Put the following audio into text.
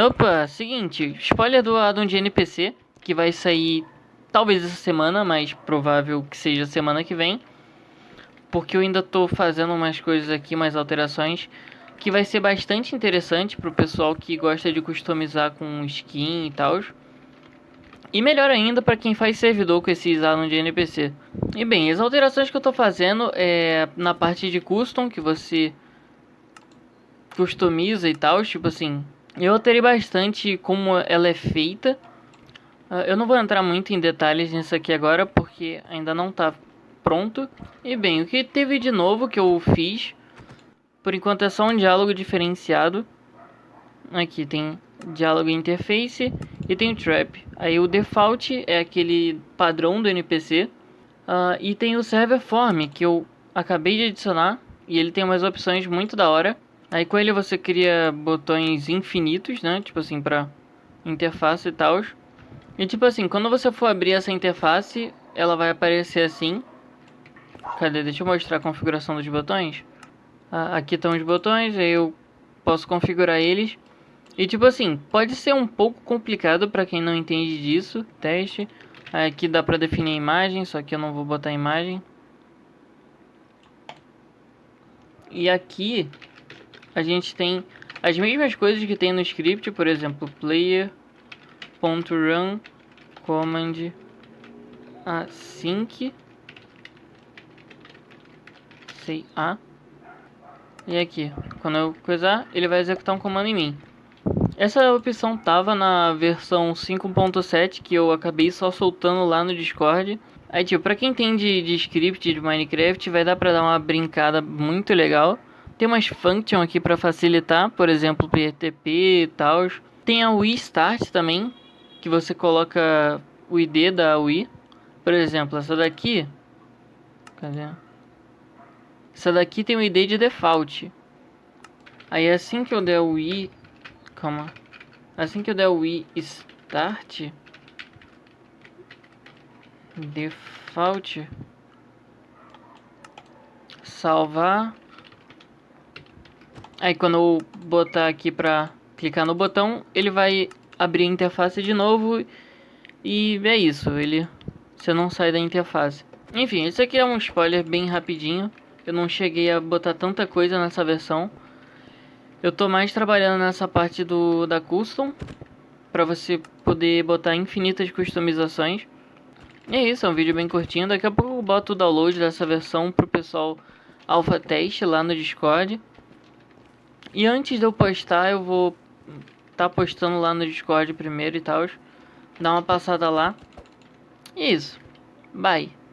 Opa, seguinte, spoiler do addon de NPC, que vai sair talvez essa semana, mas provável que seja semana que vem. Porque eu ainda tô fazendo umas coisas aqui, umas alterações, que vai ser bastante interessante pro pessoal que gosta de customizar com skin e tal. E melhor ainda para quem faz servidor com esses addons de NPC. E bem, as alterações que eu tô fazendo é na parte de custom, que você customiza e tal, tipo assim, eu alterei bastante como ela é feita. Uh, eu não vou entrar muito em detalhes nisso aqui agora, porque ainda não tá pronto. E bem, o que teve de novo que eu fiz, por enquanto é só um diálogo diferenciado. Aqui tem diálogo interface e tem o trap. Aí o default é aquele padrão do NPC. Uh, ah, e tem o server form que eu acabei de adicionar. E ele tem umas opções muito da hora. Aí com ele você cria botões infinitos, né? Tipo assim, pra interface e tal. E tipo assim, quando você for abrir essa interface, ela vai aparecer assim. Cadê? Deixa eu mostrar a configuração dos botões. Ah, aqui estão os botões, aí eu posso configurar eles. E tipo assim, pode ser um pouco complicado para quem não entende disso, teste. Aqui dá pra definir a imagem, só que eu não vou botar a imagem. E aqui a gente tem as mesmas coisas que tem no script, por exemplo, player.run command async sei a e aqui, quando eu coisar, ele vai executar um comando em mim. Essa opção tava na versão 5.7 que eu acabei só soltando lá no Discord. Aí, tipo, pra quem entende de script de Minecraft, vai dar pra dar uma brincada muito legal. Tem umas functions aqui para facilitar, por exemplo, PTP e tal. Tem a Wii Start também, que você coloca o ID da Wii. Por exemplo, essa daqui... Cadê? Essa daqui tem o ID de default. Aí assim que eu der o Wii... Calma. Assim que eu der o Wii Start... Default... Salvar Aí quando eu botar aqui pra clicar no botão, ele vai abrir a interface de novo e é isso, ele você não sai da interface. Enfim, isso aqui é um spoiler bem rapidinho. Eu não cheguei a botar tanta coisa nessa versão. Eu tô mais trabalhando nessa parte do da custom para você poder botar infinitas customizações. E é isso, é um vídeo bem curtinho. Daqui a pouco eu boto o download dessa versão pro pessoal alpha teste lá no Discord. E antes de eu postar, eu vou tá postando lá no Discord primeiro e tal. Dá uma passada lá. E é isso. Bye.